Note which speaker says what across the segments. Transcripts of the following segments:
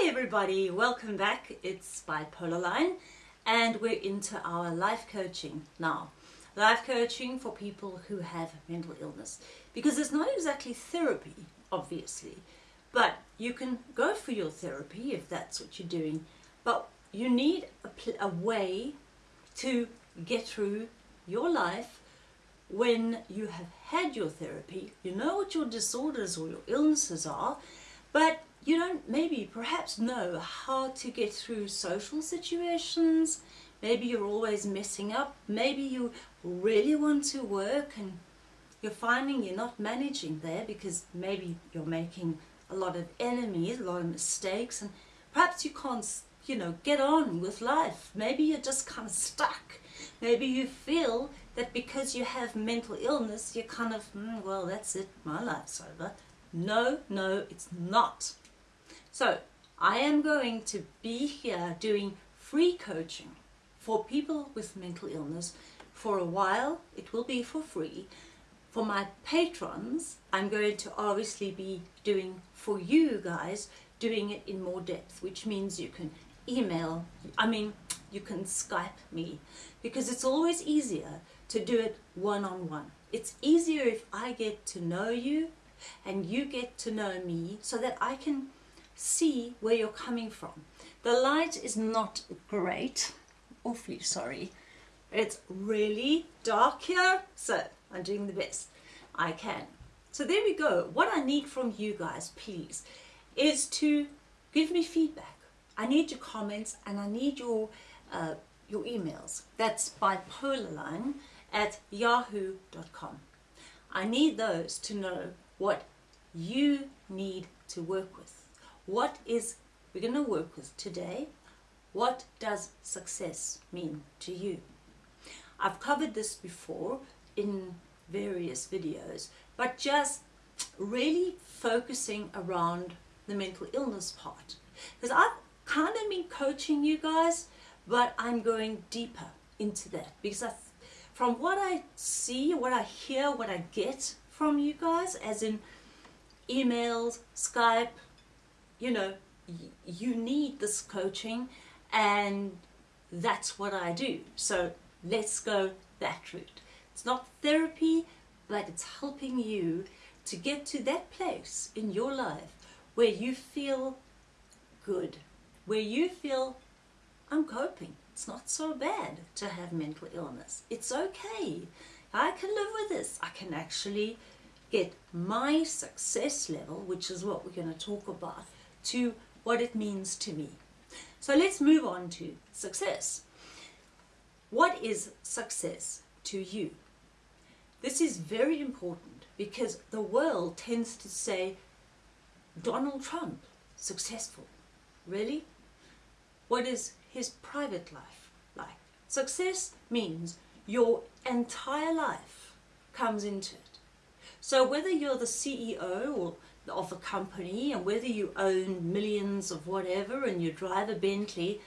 Speaker 1: Hey everybody, welcome back. It's Bipolar Line and we're into our life coaching now. Life coaching for people who have mental illness because it's not exactly therapy, obviously, but you can go for your therapy if that's what you're doing, but you need a, a way to get through your life when you have had your therapy, you know what your disorders or your illnesses are, but you don't maybe perhaps know how to get through social situations. Maybe you're always messing up. Maybe you really want to work and you're finding you're not managing there because maybe you're making a lot of enemies, a lot of mistakes, and perhaps you can't, you know, get on with life. Maybe you're just kind of stuck. Maybe you feel that because you have mental illness, you're kind of, mm, well, that's it, my life's over. No, no, it's not. So I am going to be here doing free coaching for people with mental illness for a while. It will be for free. For my patrons, I'm going to obviously be doing for you guys, doing it in more depth, which means you can email, I mean, you can Skype me because it's always easier to do it one-on-one. -on -one. It's easier if I get to know you and you get to know me so that I can see where you're coming from. The light is not great, awfully sorry. It's really dark here, so I'm doing the best I can. So there we go. What I need from you guys, please, is to give me feedback. I need your comments and I need your uh, your emails. That's bipolarline at yahoo.com. I need those to know what you need to work with. What is we're going to work with today? What does success mean to you? I've covered this before in various videos, but just really focusing around the mental illness part. Because I've kind of been coaching you guys, but I'm going deeper into that because I, from what I see, what I hear, what I get from you guys, as in emails, Skype, you know, you need this coaching and that's what I do. So let's go that route. It's not therapy, but it's helping you to get to that place in your life where you feel good, where you feel I'm coping. It's not so bad to have mental illness. It's okay. I can live with this. I can actually get my success level, which is what we're going to talk about, to what it means to me. So let's move on to success. What is success to you? This is very important because the world tends to say Donald Trump, successful. Really? What is his private life like? Success means your entire life comes into it. So whether you're the CEO or of a company and whether you own millions of whatever and you drive a Bentley,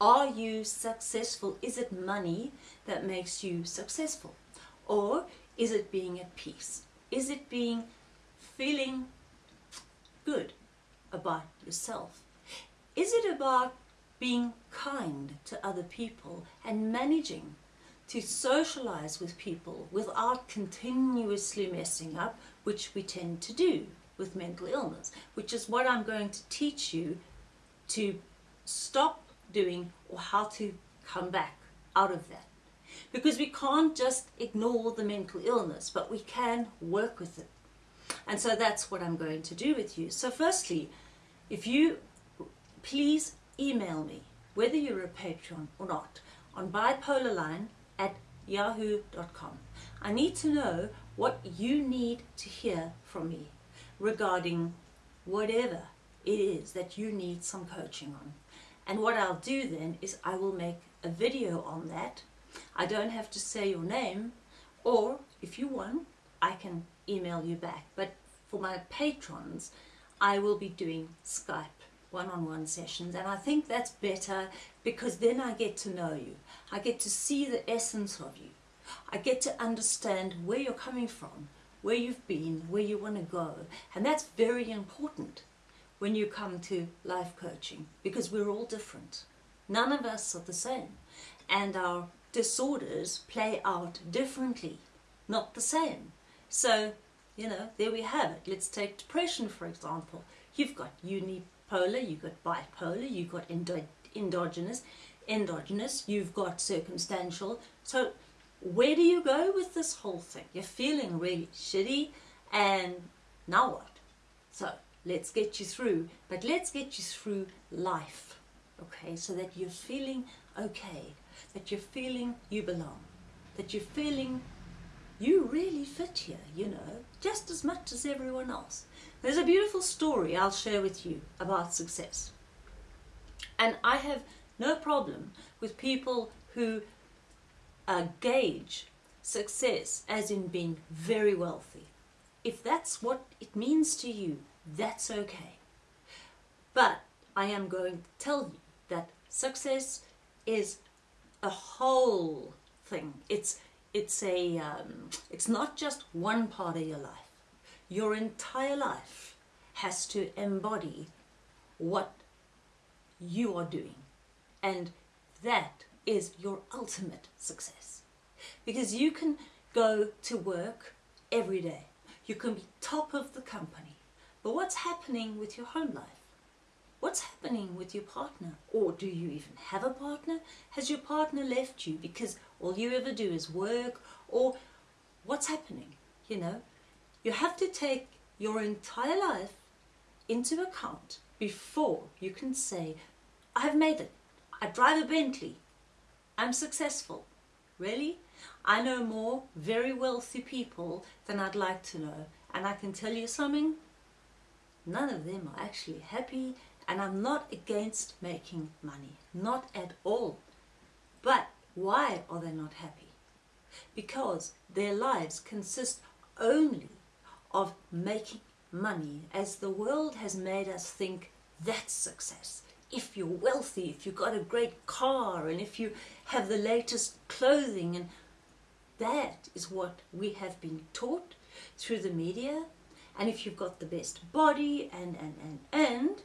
Speaker 1: are you successful? Is it money that makes you successful? Or is it being at peace? Is it being feeling good about yourself? Is it about being kind to other people and managing to socialize with people without continuously messing up, which we tend to do? With mental illness, which is what I'm going to teach you to stop doing or how to come back out of that. Because we can't just ignore the mental illness, but we can work with it. And so that's what I'm going to do with you. So firstly, if you please email me, whether you're a patron or not, on bipolarline at yahoo.com. I need to know what you need to hear from me regarding whatever it is that you need some coaching on. And what I'll do then is I will make a video on that. I don't have to say your name or if you want I can email you back. But for my patrons I will be doing Skype one-on-one -on -one sessions and I think that's better because then I get to know you. I get to see the essence of you. I get to understand where you're coming from where you've been, where you want to go. And that's very important. when you come to life coaching because we're all different. None of us are the same. And our disorders play out differently, not the same. So, you know, there we have it. Let's take depression, for example. You've got unipolar, you've got bipolar, you've got endo endogenous, endogenous, you've got circumstantial. So where do you go with this whole thing? You're feeling really shitty and now what? So let's get you through, but let's get you through life, okay? So that you're feeling okay, that you're feeling you belong, that you're feeling you really fit here, you know, just as much as everyone else. There's a beautiful story I'll share with you about success. And I have no problem with people who uh, gauge success as in being very wealthy. If that's what it means to you, that's okay. But I am going to tell you that success is a whole thing. It's it's a um, it's not just one part of your life. Your entire life has to embody what you are doing, and that is your ultimate success. Because you can go to work every day. You can be top of the company. But what's happening with your home life? What's happening with your partner? Or do you even have a partner? Has your partner left you because all you ever do is work? Or what's happening? You know, you have to take your entire life into account before you can say, I've made it. I drive a Bentley. I'm successful. Really? I know more very wealthy people than I'd like to know. And I can tell you something, none of them are actually happy and I'm not against making money, not at all. But why are they not happy? Because their lives consist only of making money as the world has made us think that's success if you're wealthy, if you've got a great car, and if you have the latest clothing, and that is what we have been taught through the media. And if you've got the best body, and and and and,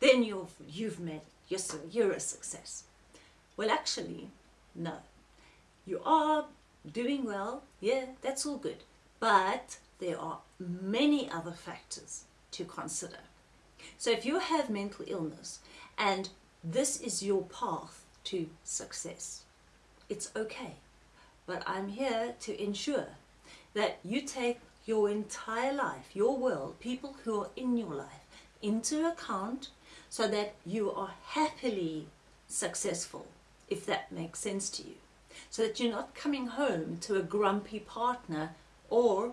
Speaker 1: then you've you've made you're you're a success. Well, actually, no. You are doing well, yeah, that's all good. But there are many other factors to consider. So if you have mental illness and this is your path to success, it's okay. But I'm here to ensure that you take your entire life, your world, people who are in your life, into account so that you are happily successful, if that makes sense to you. So that you're not coming home to a grumpy partner or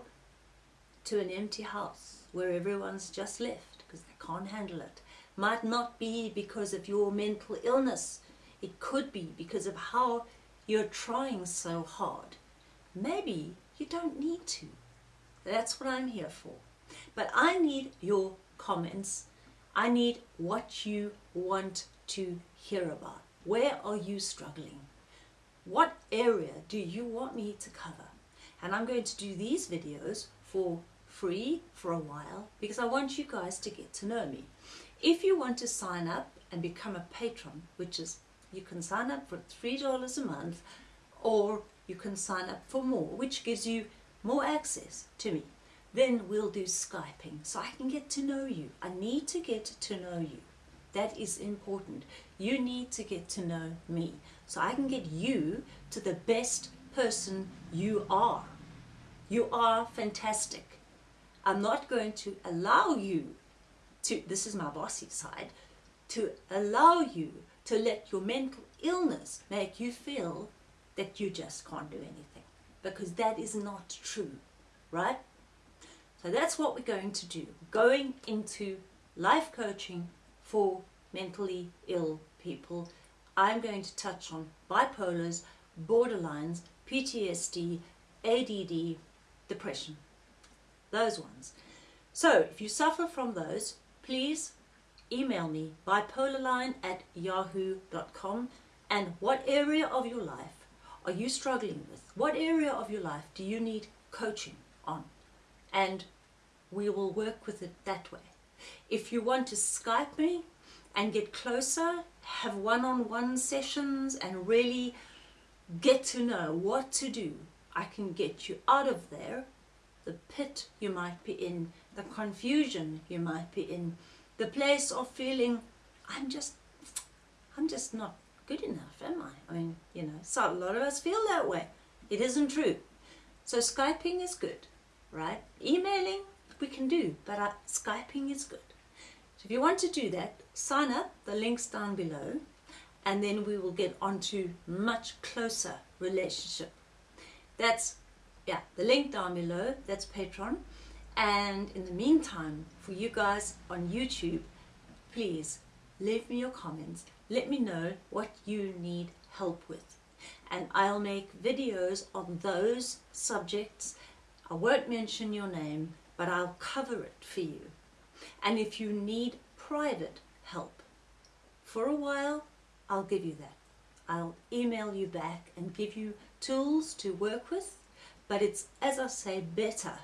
Speaker 1: to an empty house where everyone's just left can't handle it. Might not be because of your mental illness. It could be because of how you're trying so hard. Maybe you don't need to. That's what I'm here for. But I need your comments. I need what you want to hear about. Where are you struggling? What area do you want me to cover? And I'm going to do these videos for free for a while because I want you guys to get to know me. If you want to sign up and become a patron, which is you can sign up for $3 a month or you can sign up for more, which gives you more access to me. Then we'll do Skyping so I can get to know you. I need to get to know you. That is important. You need to get to know me so I can get you to the best person you are. You are fantastic. I'm not going to allow you to, this is my bossy side, to allow you to let your mental illness make you feel that you just can't do anything. Because that is not true, right? So that's what we're going to do. Going into life coaching for mentally ill people. I'm going to touch on bipolars, borderlines, PTSD, ADD, depression those ones. So if you suffer from those, please email me bipolarline at yahoo.com and what area of your life are you struggling with? What area of your life do you need coaching on? And we will work with it that way. If you want to Skype me and get closer, have one-on-one sessions and really get to know what to do, I can get you out of there, the pit you might be in, the confusion you might be in, the place of feeling, I'm just, I'm just not good enough, am I? I mean, you know, so a lot of us feel that way. It isn't true. So Skyping is good, right? Emailing we can do, but uh, Skyping is good. So if you want to do that, sign up, the link's down below, and then we will get onto much closer relationship. That's, yeah, the link down below, that's Patreon. And in the meantime, for you guys on YouTube, please leave me your comments. Let me know what you need help with. And I'll make videos on those subjects. I won't mention your name, but I'll cover it for you. And if you need private help, for a while, I'll give you that. I'll email you back and give you tools to work with, but it's, as I say, better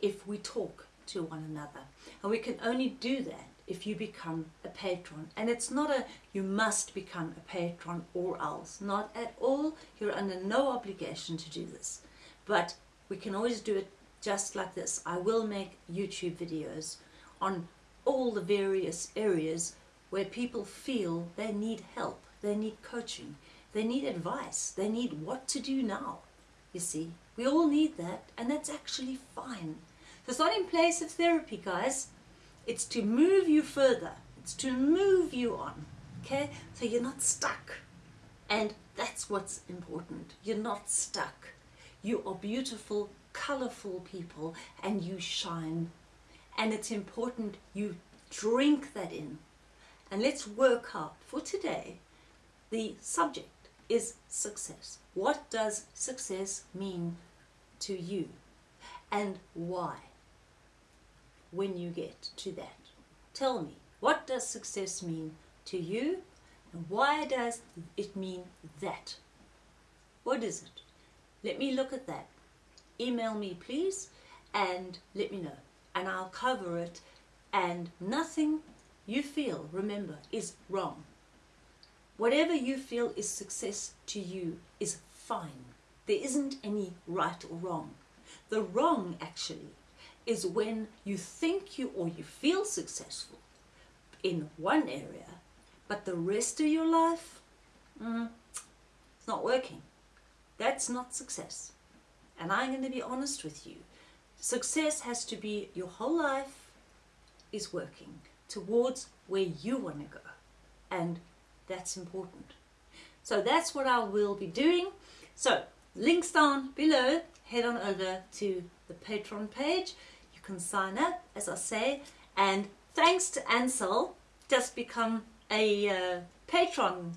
Speaker 1: if we talk to one another. And we can only do that if you become a patron. And it's not a you must become a patron or else. Not at all. You're under no obligation to do this. But we can always do it just like this. I will make YouTube videos on all the various areas where people feel they need help, they need coaching, they need advice, they need what to do now. You see, we all need that and that's actually fine. So it's not in place of therapy, guys. It's to move you further. It's to move you on. Okay? So you're not stuck. And that's what's important. You're not stuck. You are beautiful, colorful people and you shine. And it's important you drink that in. And let's work out for today. The subject is success. What does success mean to you? And why? when you get to that. Tell me, what does success mean to you and why does it mean that? What is it? Let me look at that. Email me please and let me know and I'll cover it and nothing you feel, remember, is wrong. Whatever you feel is success to you is fine. There isn't any right or wrong. The wrong actually is when you think you or you feel successful in one area, but the rest of your life, mm, it's not working. That's not success. And I'm going to be honest with you. Success has to be your whole life is working towards where you want to go. And that's important. So that's what I will be doing. So links down below. Head on over to the Patreon page You can sign up, as I say. And thanks to Ansel, just become a uh, patron.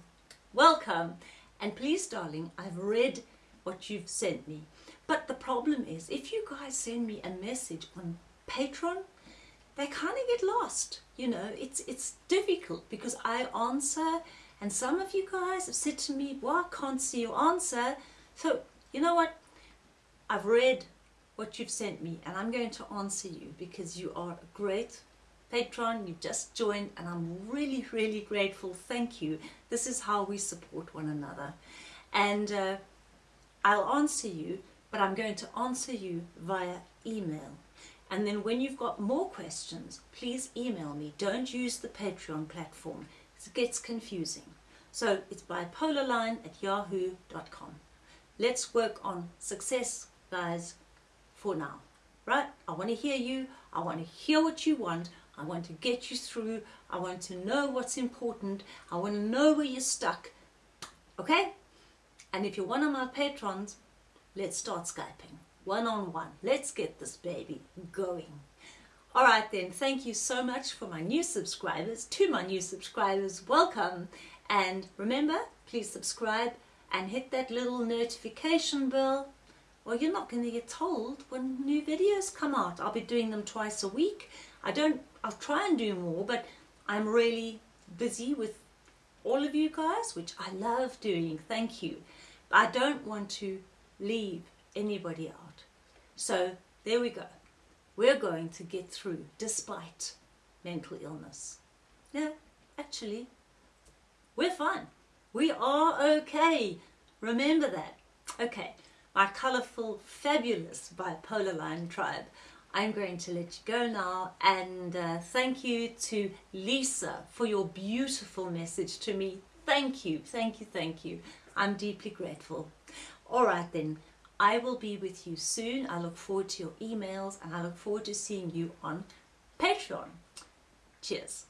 Speaker 1: Welcome. And please, darling, I've read what you've sent me. But the problem is, if you guys send me a message on Patreon, they kind of get lost. You know, it's it's difficult because I answer, and some of you guys have said to me, "Well, I can't see your answer." So you know what? I've read what you've sent me and I'm going to answer you because you are a great patron, you've just joined and I'm really, really grateful. Thank you. This is how we support one another. And uh, I'll answer you, but I'm going to answer you via email. And then when you've got more questions, please email me. Don't use the Patreon platform. It gets confusing. So it's bipolarline at yahoo.com. Let's work on success, guys for now, right? I want to hear you. I want to hear what you want. I want to get you through. I want to know what's important. I want to know where you're stuck. Okay? And if you're one of my patrons, let's start Skyping. One on one. Let's get this baby going. All right then, thank you so much for my new subscribers. To my new subscribers, welcome. And remember, please subscribe and hit that little notification bell well you're not going to get told when new videos come out. I'll be doing them twice a week. I don't, I'll try and do more, but I'm really busy with all of you guys, which I love doing, thank you. But I don't want to leave anybody out. So there we go. We're going to get through despite mental illness. Yeah, actually, we're fine. We are okay. Remember that. Okay, my colourful, fabulous bipolar line tribe. I'm going to let you go now and uh, thank you to Lisa for your beautiful message to me. Thank you, thank you, thank you. I'm deeply grateful. All right then, I will be with you soon. I look forward to your emails and I look forward to seeing you on Patreon. Cheers.